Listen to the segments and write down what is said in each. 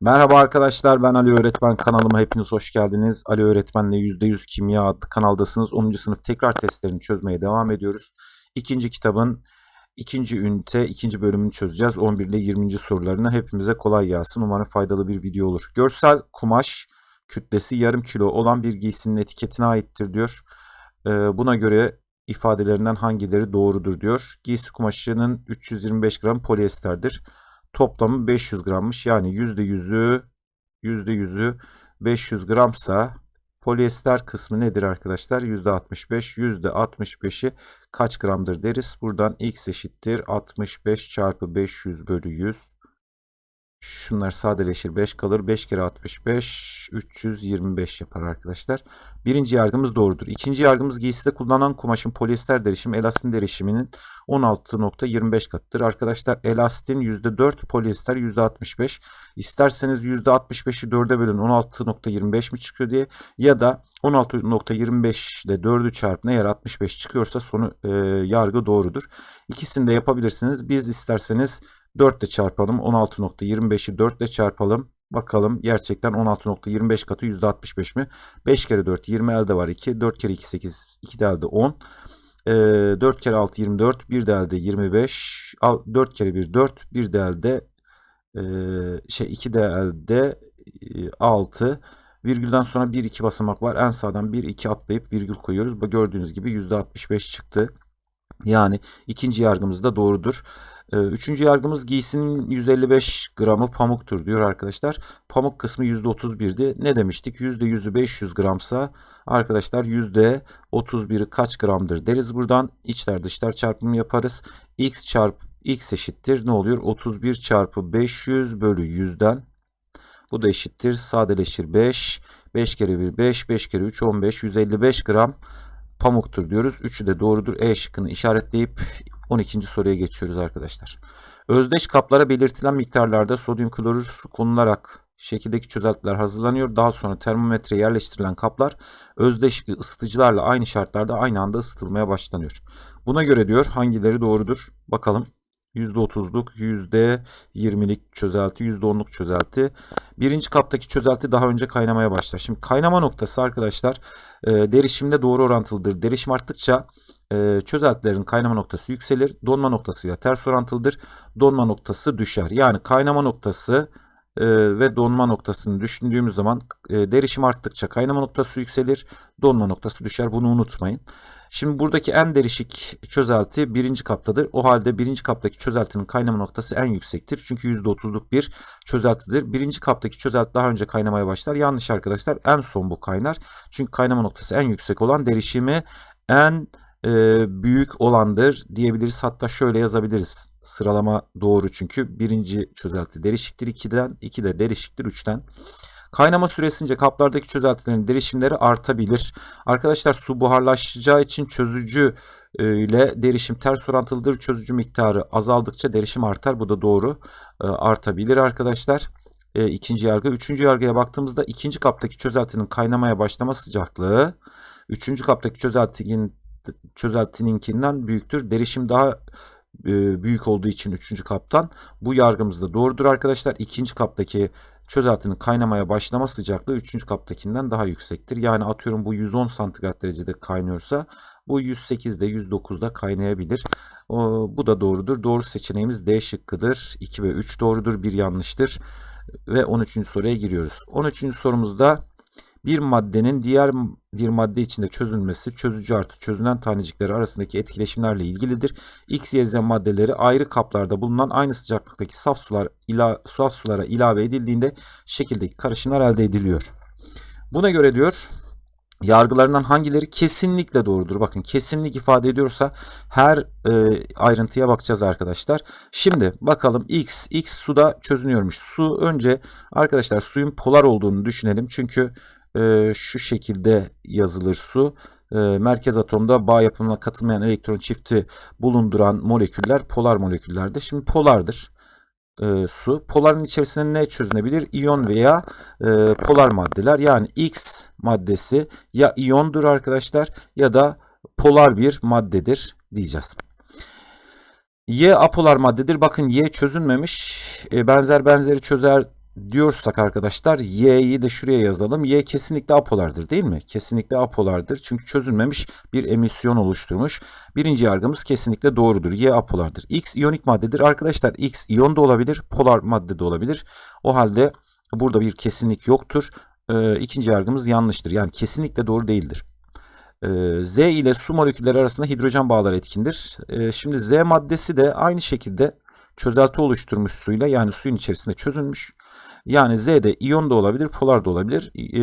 Merhaba arkadaşlar ben Ali Öğretmen kanalıma hepiniz hoş geldiniz. Ali Öğretmen'le %100 Kimya adlı kanaldasınız. 10. sınıf tekrar testlerini çözmeye devam ediyoruz. İkinci kitabın ikinci ünite ikinci bölümünü çözeceğiz. 11 ile 20. sorularını hepimize kolay gelsin. Umarım faydalı bir video olur. Görsel kumaş kütlesi yarım kilo olan bir giysinin etiketine aittir diyor. Ee, buna göre ifadelerinden hangileri doğrudur diyor. Giysi kumaşının 325 gram polyesterdir. Toplamı 500 grammış. Yani %100'ü %100'ü 500 gramsa polyester kısmı nedir arkadaşlar? %65. %65'i kaç gramdır deriz. Buradan x eşittir 65 çarpı 500 bölü 100. Şunlar sadeleşir 5 kalır. 5 kere 65 325 yapar arkadaşlar. Birinci yargımız doğrudur. İkinci yargımız giyside kullanılan kumaşın polyester derişimi elastin derişiminin 16.25 katıdır. Arkadaşlar elastin %4 polyester %65. İsterseniz %65'i 4'e bölün 16.25 mi çıkıyor diye ya da 16.25 ile 4'ü çarpın eğer 65 çıkıyorsa sonu e, yargı doğrudur. İkisini de yapabilirsiniz. Biz isterseniz 4 ile çarpalım. 16.25'i 4 ile çarpalım. Bakalım gerçekten 16.25 katı %65 mi? 5 kere 4 20 elde var 2. 4 kere 2 8 2 de elde 10. E, 4 kere 6 24. 1 de elde 25. 4 kere 1 4. 1 de elde e, şey 2 de elde e, 6. Virgülden sonra 1 2 basamak var. En sağdan 1 2 atlayıp virgül koyuyoruz. Gördüğünüz gibi %65 çıktı. Yani ikinci yargımız da doğrudur. Üçüncü yargımız giysinin 155 gramı pamuktur diyor arkadaşlar. Pamuk kısmı %31'di. Ne demiştik? %100'ü 500 gramsa arkadaşlar %31'i kaç gramdır deriz buradan. İçler dışlar çarpımı yaparız. X çarpı X eşittir. Ne oluyor? 31 çarpı 500 bölü 100'den. Bu da eşittir. Sadeleşir 5. 5 kere 1 5. 5 kere 3 15. 155 gram pamuktur diyoruz. Üçü de doğrudur. E şıkkını işaretleyip 12. soruya geçiyoruz arkadaşlar. Özdeş kaplara belirtilen miktarlarda sodyum klorür su konularak şekildeki çözeltiler hazırlanıyor. Daha sonra termometreye yerleştirilen kaplar özdeş ısıtıcılarla aynı şartlarda aynı anda ısıtılmaya başlanıyor. Buna göre diyor hangileri doğrudur? Bakalım. %30'luk, %20'lik çözelti, %10'luk çözelti. Birinci kaptaki çözelti daha önce kaynamaya başlar. Şimdi kaynama noktası arkadaşlar e, derişimde doğru orantılıdır. Derişim arttıkça e, çözeltilerin kaynama noktası yükselir. Donma noktası ya ters orantılıdır. Donma noktası düşer. Yani kaynama noktası e, ve donma noktasını düşündüğümüz zaman e, derişim arttıkça kaynama noktası yükselir. Donma noktası düşer. Bunu unutmayın. Şimdi buradaki en derişik çözelti birinci kaptadır. O halde birinci kaptaki çözeltinin kaynama noktası en yüksektir. Çünkü %30'luk bir çözeltidir. Birinci kaptaki çözelti daha önce kaynamaya başlar. Yanlış arkadaşlar. En son bu kaynar. Çünkü kaynama noktası en yüksek olan derişimi en e, büyük olandır diyebiliriz. Hatta şöyle yazabiliriz. Sıralama doğru çünkü birinci çözelti derişiktir 2'den, 2 de derişiktir 3'ten. Kaynama süresince kaplardaki çözeltilerin derişimleri artabilir. Arkadaşlar su buharlaşacağı için çözücü ile derişim ters orantılıdır. Çözücü miktarı azaldıkça derişim artar. Bu da doğru. artabilir arkadaşlar. E, ikinci yargı. Üçüncü yargıya baktığımızda ikinci kaptaki çözeltinin kaynamaya başlama sıcaklığı üçüncü kaptaki çözeltinin çözeltininkinden büyüktür. Derişim daha e, büyük olduğu için üçüncü kaptan bu yargımız da doğrudur arkadaşlar. İkinci kaptaki çözeltinin kaynamaya başlama sıcaklığı 3. kaptakinden daha yüksektir. Yani atıyorum bu 110 santigrat derecede kaynıyorsa bu 108'de 109'da kaynayabilir. Bu da doğrudur. Doğru seçeneğimiz D şıkkıdır. 2 ve 3 doğrudur. 1 yanlıştır. Ve 13. soruya giriyoruz. 13. sorumuzda bir maddenin diğer bir madde içinde çözülmesi çözücü artı çözünen tanecikleri arasındaki etkileşimlerle ilgilidir. X, Y, Z maddeleri ayrı kaplarda bulunan aynı sıcaklıktaki saf sular ila, saf sulara ilave edildiğinde şekildeki karışımlar elde ediliyor. Buna göre diyor yargılarından hangileri kesinlikle doğrudur? Bakın kesinlik ifade ediyorsa her e, ayrıntıya bakacağız arkadaşlar. Şimdi bakalım X, X suda çözünüyormuş. Su önce arkadaşlar suyun polar olduğunu düşünelim. Çünkü e, şu şekilde yazılır su. E, merkez atomda bağ yapımına katılmayan elektron çifti bulunduran moleküller polar moleküllerdir. Şimdi polardır e, su. Poların içerisinde ne çözünebilir? İyon veya e, polar maddeler. Yani X maddesi ya iyondur arkadaşlar ya da polar bir maddedir diyeceğiz. Y apolar maddedir. Bakın Y çözünmemiş. E, benzer benzeri çözer diyorsak arkadaşlar Y'yi de şuraya yazalım. Y kesinlikle apolardır değil mi? Kesinlikle apolardır. Çünkü çözülmemiş bir emisyon oluşturmuş. Birinci yargımız kesinlikle doğrudur. Y apolardır. X iyonik maddedir. Arkadaşlar X iyon da olabilir, polar madde de olabilir. O halde burada bir kesinlik yoktur. Ee, ikinci yargımız yanlıştır. Yani kesinlikle doğru değildir. Ee, Z ile su molekülleri arasında hidrojen bağları etkindir. Ee, şimdi Z maddesi de aynı şekilde çözelti oluşturmuş suyla yani suyun içerisinde çözülmüş. Yani Z'de iyon da olabilir, polar da olabilir. E,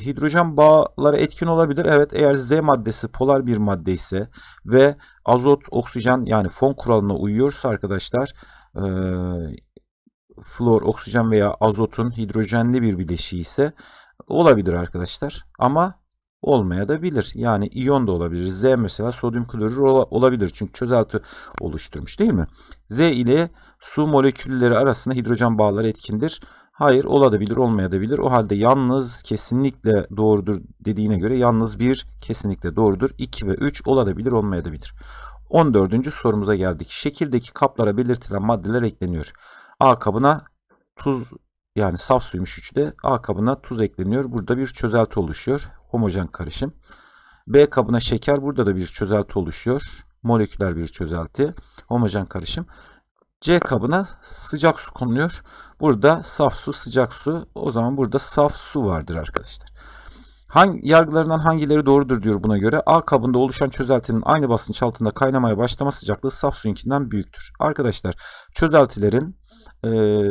hidrojen bağları etkin olabilir. Evet eğer Z maddesi polar bir madde ise ve azot, oksijen yani fon kuralına uyuyorsa arkadaşlar e, flor, oksijen veya azotun hidrojenli bir bileşiği ise olabilir arkadaşlar. Ama olmaya da bilir. Yani iyon da olabilir. Z mesela sodyum klorür olabilir. Çünkü çözelti oluşturmuş değil mi? Z ile su molekülleri arasında hidrojen bağları etkindir. Hayır olabilir olmayabilir. O halde yalnız kesinlikle doğrudur dediğine göre yalnız bir kesinlikle doğrudur. 2 ve 3 olabilir olmayabilir. 14. sorumuza geldik. Şekildeki kaplara belirtilen maddeler ekleniyor. A kabına tuz yani saf suymuş 3'te A kabına tuz ekleniyor. Burada bir çözelti oluşuyor. Homojen karışım. B kabına şeker. Burada da bir çözelti oluşuyor. Moleküler bir çözelti. Homojen karışım. C kabına sıcak su konuluyor. Burada saf su, sıcak su. O zaman burada saf su vardır arkadaşlar. Hangi, yargılarından hangileri doğrudur diyor buna göre. A kabında oluşan çözeltinin aynı basınç altında kaynamaya başlama sıcaklığı saf suyunkinden büyüktür. Arkadaşlar çözeltilerin e,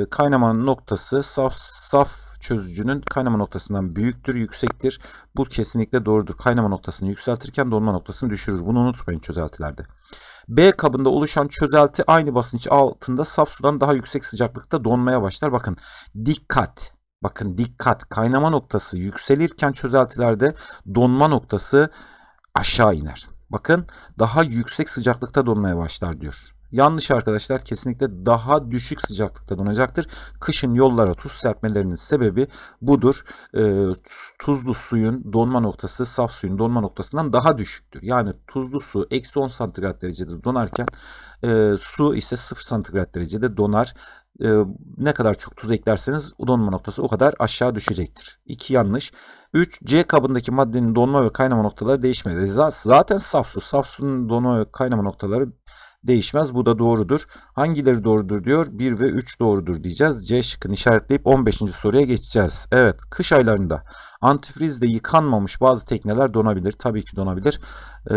kaynama noktası saf, saf çözücünün kaynama noktasından büyüktür, yüksektir. Bu kesinlikle doğrudur. Kaynama noktasını yükseltirken donma noktasını düşürür. Bunu unutmayın çözeltilerde. B kabında oluşan çözelti aynı basınç altında saf sudan daha yüksek sıcaklıkta donmaya başlar. Bakın dikkat. Bakın dikkat. Kaynama noktası yükselirken çözeltilerde donma noktası aşağı iner. Bakın daha yüksek sıcaklıkta donmaya başlar diyor. Yanlış arkadaşlar kesinlikle daha düşük sıcaklıkta donacaktır. Kışın yollara tuz serpmelerinin sebebi budur. E, tuzlu suyun donma noktası saf suyun donma noktasından daha düşüktür. Yani tuzlu su eksi 10 santigrat derecede donarken e, su ise 0 santigrat derecede donar. E, ne kadar çok tuz eklerseniz donma noktası o kadar aşağı düşecektir. 2 yanlış. 3. C kabındaki maddenin donma ve kaynama noktaları değişmedi. Zaten saf su. Saf suyun donma ve kaynama noktaları değişmez. Bu da doğrudur. Hangileri doğrudur diyor. 1 ve 3 doğrudur diyeceğiz. C şıkkını işaretleyip 15. soruya geçeceğiz. Evet kış aylarında antifrizle yıkanmamış bazı tekneler donabilir. Tabii ki donabilir. Ee,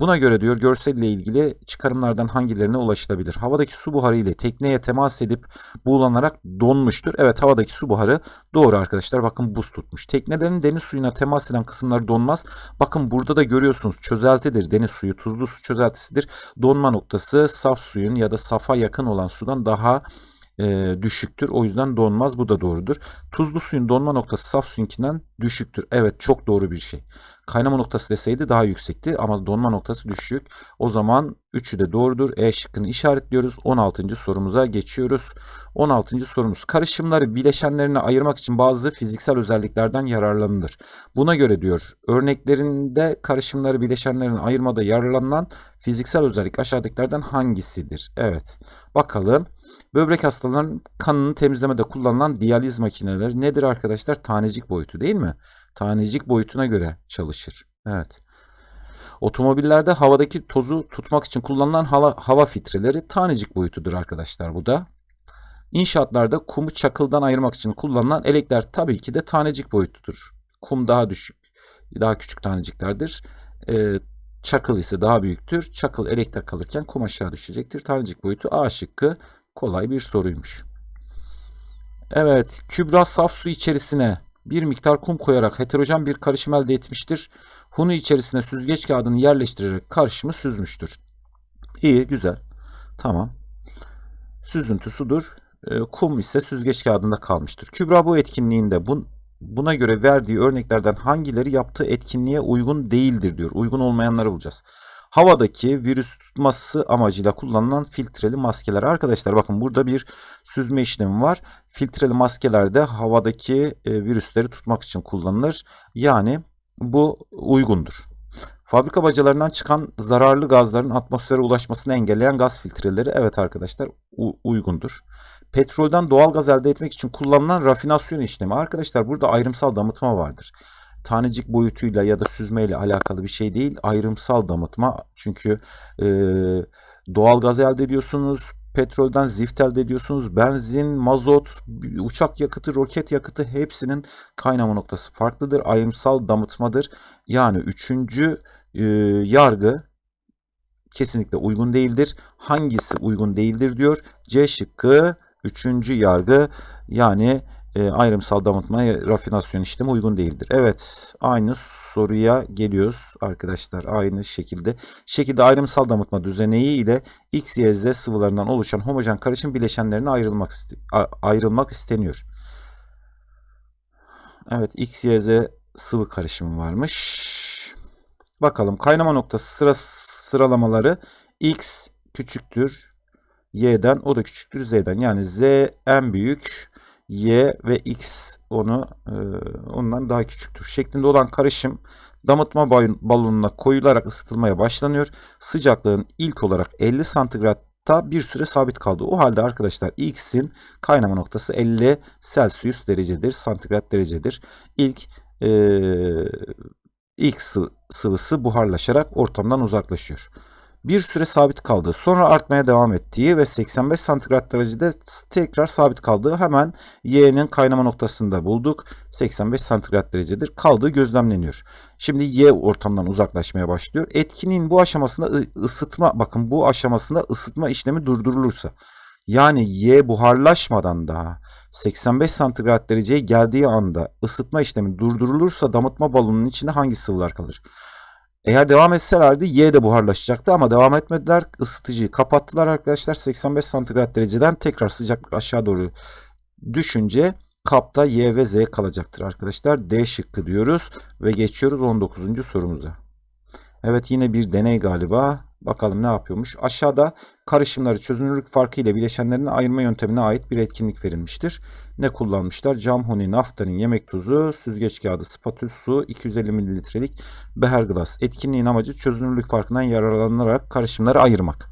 buna göre diyor görselle ilgili çıkarımlardan hangilerine ulaşılabilir? Havadaki su buharı ile tekneye temas edip buğulanarak donmuştur. Evet havadaki su buharı doğru arkadaşlar. Bakın buz tutmuş. Teknelerin deniz suyuna temas eden kısımları donmaz. Bakın burada da görüyorsunuz çözeltidir. Deniz suyu tuzlu su çözeltisidir. Donma noktası saf suyun ya da safa yakın olan sudan daha e, düşüktür. O yüzden donmaz. Bu da doğrudur. Tuzlu suyun donma noktası saf suyunkinden düşüktür. Evet çok doğru bir şey. Kaynama noktası deseydi daha yüksekti ama donma noktası düşük. O zaman 3'ü de doğrudur. E şıkkını işaretliyoruz. 16. sorumuza geçiyoruz. 16. sorumuz. Karışımları bileşenlerine ayırmak için bazı fiziksel özelliklerden yararlanılır. Buna göre diyor örneklerinde karışımları bileşenlerine ayırmada yararlanılan fiziksel özellik aşağıdakilerden hangisidir? Evet. Bakalım. Böbrek hastalarının kanını temizlemede kullanılan diyaliz makineleri nedir arkadaşlar? Tanecik boyutu değil mi? Tanecik boyutuna göre çalışır. Evet. Otomobillerde havadaki tozu tutmak için kullanılan hava, hava filtreleri tanecik boyutudur arkadaşlar bu da. İnşaatlarda kumu çakıldan ayırmak için kullanılan elekler tabii ki de tanecik boyutudur. Kum daha düşük, daha küçük taneciklerdir. Ee, çakıl ise daha büyüktür. Çakıl elekte kalırken kum aşağı düşecektir. Tanecik boyutu A şıkkı kolay bir soruymuş. Evet, Kübra saf su içerisine bir miktar kum koyarak heterojen bir karışım elde etmiştir. Hunu içerisine süzgeç kağıdını yerleştirerek karışımı süzmüştür. İyi, güzel. Tamam. Süzüntü sudur. E, kum ise süzgeç kağıdında kalmıştır. Kübra bu etkinliğinde bun, buna göre verdiği örneklerden hangileri yaptığı etkinliğe uygun değildir diyor. Uygun olmayanları bulacağız havadaki virüs tutması amacıyla kullanılan filtreli maskeler. Arkadaşlar bakın burada bir süzme işlemi var. Filtreli maskeler de havadaki e, virüsleri tutmak için kullanılır. Yani bu uygundur. Fabrika bacalarından çıkan zararlı gazların atmosfere ulaşmasını engelleyen gaz filtreleri evet arkadaşlar uygundur. Petrolden doğal gaz elde etmek için kullanılan rafinasyon işlemi. Arkadaşlar burada ayrımsal damıtma vardır. Tanecik boyutuyla ya da süzmeyle alakalı bir şey değil. Ayrımsal damıtma. Çünkü e, doğal gaz elde ediyorsunuz. Petrolden zift elde ediyorsunuz. Benzin, mazot, uçak yakıtı, roket yakıtı hepsinin kaynama noktası farklıdır. Ayrımsal damıtmadır. Yani üçüncü e, yargı kesinlikle uygun değildir. Hangisi uygun değildir diyor. C şıkkı üçüncü yargı yani e, ayrımsal damıtma rafinasyon işlemi uygun değildir. Evet aynı soruya geliyoruz arkadaşlar aynı şekilde. Şekilde ayrımsal damıtma düzeneği ile X, Y, Z sıvılarından oluşan homojen karışım bileşenlerine ayrılmak, ayrılmak isteniyor. Evet X, Y, Z sıvı karışımı varmış. Bakalım kaynama noktası sıra sıralamaları X küçüktür Y'den o da küçüktür Z'den. Yani Z en büyük Y ve X onu e, ondan daha küçüktür. Şeklinde olan karışım damıtma balonuna koyularak ısıtılmaya başlanıyor. Sıcaklığın ilk olarak 50 santigratta bir süre sabit kaldı. O halde arkadaşlar X'in kaynama noktası 50 Celsius derecedir, santigrat derecedir. İlk e, X sıvısı buharlaşarak ortamdan uzaklaşıyor. Bir süre sabit kaldığı, sonra artmaya devam ettiği ve 85 santigrat derecede tekrar sabit kaldığı hemen Y'nin kaynama noktasında bulduk. 85 santigrat derecedir. Kaldığı gözlemleniyor. Şimdi Y ortamdan uzaklaşmaya başlıyor. Etkinliğin bu aşamasında ısıtma, bakın bu aşamasında ısıtma işlemi durdurulursa yani Y buharlaşmadan daha 85 santigrat dereceye geldiği anda ısıtma işlemi durdurulursa damıtma balonunun içinde hangi sıvılar kalır? Eğer devam etselerdi Y de buharlaşacaktı ama devam etmediler. Isıtıcıyı kapattılar arkadaşlar. 85 santigrat dereceden tekrar sıcaklık aşağı doğru düşünce kapta Y ve Z kalacaktır arkadaşlar. D şıkkı diyoruz ve geçiyoruz 19. sorumuza. Evet yine bir deney galiba. Bakalım ne yapıyormuş. Aşağıda karışımları çözünürlük farkı ile bileşenlerini ayırma yöntemine ait bir etkinlik verilmiştir. Ne kullanmışlar? Cam huni, naftalin, yemek tuzu, süzgeç kağıdı, spatül, su, 250 mililitrelik beher glas. Etkinliğin amacı çözünürlük farkından yararlanarak karışımları ayırmak.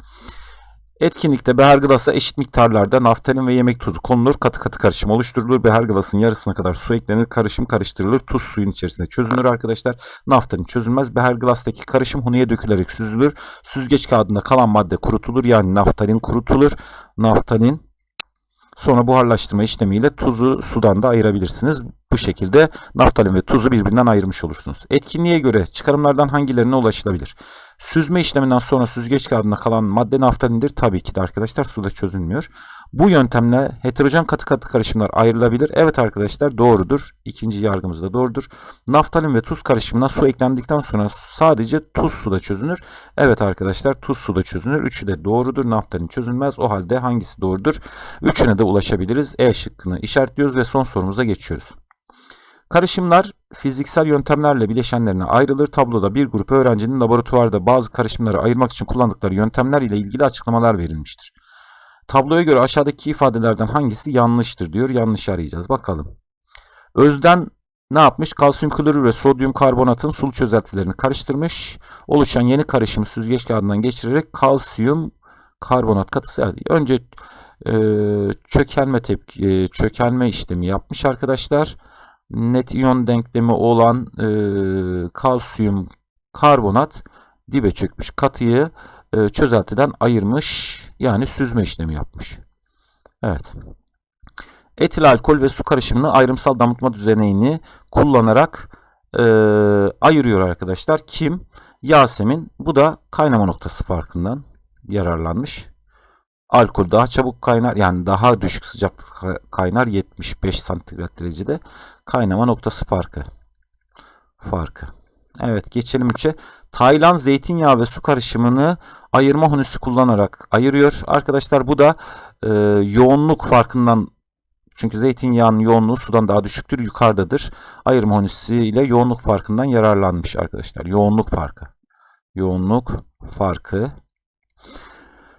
Etkinlikte beher glasa eşit miktarlarda naftalin ve yemek tuzu konulur. Katı katı karışım oluşturulur. Beher glasın yarısına kadar su eklenir. Karışım karıştırılır. Tuz suyun içerisinde çözünür arkadaşlar. Naftalin çözülmez. Beher glastaki karışım huniye dökülerek süzülür. Süzgeç kağıdında kalan madde kurutulur. Yani naftalin kurutulur. Naftalin Sonra buharlaştırma işlemiyle tuzu sudan da ayırabilirsiniz. Bu şekilde naftalin ve tuzu birbirinden ayırmış olursunuz. Etkinliğe göre çıkarımlardan hangilerine ulaşılabilir? Süzme işleminden sonra süzgeç kağıdında kalan madde naftalindir. Tabii ki de arkadaşlar suda çözülmüyor. Bu yöntemle heterojen katı katı karışımlar ayrılabilir. Evet arkadaşlar doğrudur. İkinci yargımız da doğrudur. Naftalin ve tuz karışımına su eklendikten sonra sadece tuz suda çözünür. Evet arkadaşlar tuz suda çözünür. Üçü de doğrudur. Naftalin çözülmez. O halde hangisi doğrudur? Üçüne de ulaşabiliriz. E şıkkını işaretliyoruz ve son sorumuza geçiyoruz. Karışımlar fiziksel yöntemlerle bileşenlerine ayrılır. Tabloda bir grup öğrencinin laboratuvarda bazı karışımları ayırmak için kullandıkları yöntemler ile ilgili açıklamalar verilmiştir. Tabloya göre aşağıdaki ifadelerden hangisi yanlıştır diyor. Yanlış arayacağız. Bakalım. Özden ne yapmış? Kalsiyum klorür ve sodyum karbonatın sulu çözeltilerini karıştırmış. Oluşan yeni karışımı süzgeç kağıdından geçirerek kalsiyum karbonat katısı Önce e, çökelme tepki, e, çökelme işlemi yapmış arkadaşlar. Net iyon denklemi olan e, kalsiyum karbonat dibe çökmüş katıyı e, çözeltiden ayırmış. Yani süzme işlemi yapmış. Evet. Etil alkol ve su karışımını ayrımsal damıtma düzeneğini kullanarak e, ayırıyor arkadaşlar. Kim? Yasemin. Bu da kaynama noktası farkından yararlanmış. Alkol daha çabuk kaynar yani daha düşük sıcaklık kaynar 75 santigrat derecede. Kaynama noktası farkı. Farkı. Evet geçelim 3'e. Taylan zeytinyağı ve su karışımını ayırma hunisi kullanarak ayırıyor. Arkadaşlar bu da e, yoğunluk farkından çünkü zeytinyağının yoğunluğu sudan daha düşüktür, yukarıdadır. Ayırma hunisi ile yoğunluk farkından yararlanmış arkadaşlar. Yoğunluk farkı. Yoğunluk farkı.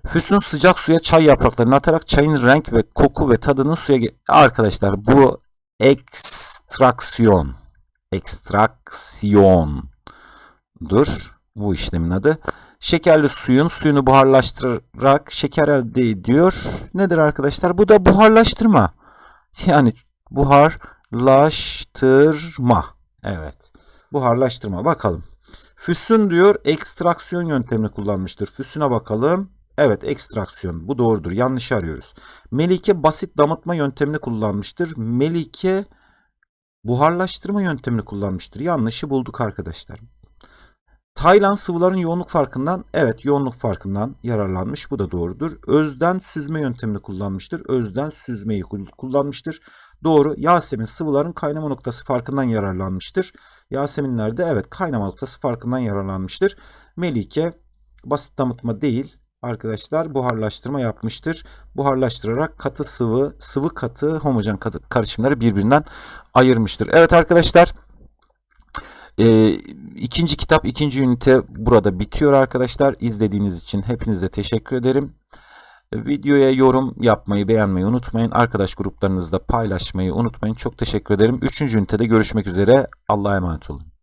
Füsun sıcak suya çay yapraklarını atarak çayın renk ve koku ve tadını suya... Arkadaşlar bu ekstraksiyon ekstraksiyondur. Bu işlemin adı. Şekerli suyun suyunu buharlaştırarak şeker elde ediyor. Nedir arkadaşlar? Bu da buharlaştırma. Yani buharlaştırma. Evet. Buharlaştırma. Bakalım. Füsün diyor ekstraksiyon yöntemini kullanmıştır. Füsüne bakalım. Evet ekstraksiyon. Bu doğrudur. Yanlış arıyoruz. Melike basit damıtma yöntemini kullanmıştır. Melike buharlaştırma yöntemini kullanmıştır. Yanlışı bulduk arkadaşlar. Taylan sıvıların yoğunluk farkından, evet yoğunluk farkından yararlanmış. Bu da doğrudur. Özden süzme yöntemini kullanmıştır. Özden süzmeyi kul- kullanmıştır. Doğru. Yasemin sıvıların kaynama noktası farkından yararlanmıştır. Yaseminler de evet kaynama noktası farkından yararlanmıştır. Melike basit damıtma değil arkadaşlar buharlaştırma yapmıştır. Buharlaştırarak katı sıvı, sıvı katı, homojen katı karışımları birbirinden ayırmıştır. Evet arkadaşlar ee, ikinci kitap, ikinci ünite burada bitiyor arkadaşlar. İzlediğiniz için hepinize teşekkür ederim. Videoya yorum yapmayı, beğenmeyi unutmayın. Arkadaş gruplarınızda paylaşmayı unutmayın. Çok teşekkür ederim. Üçüncü ünitede görüşmek üzere. Allah'a emanet olun.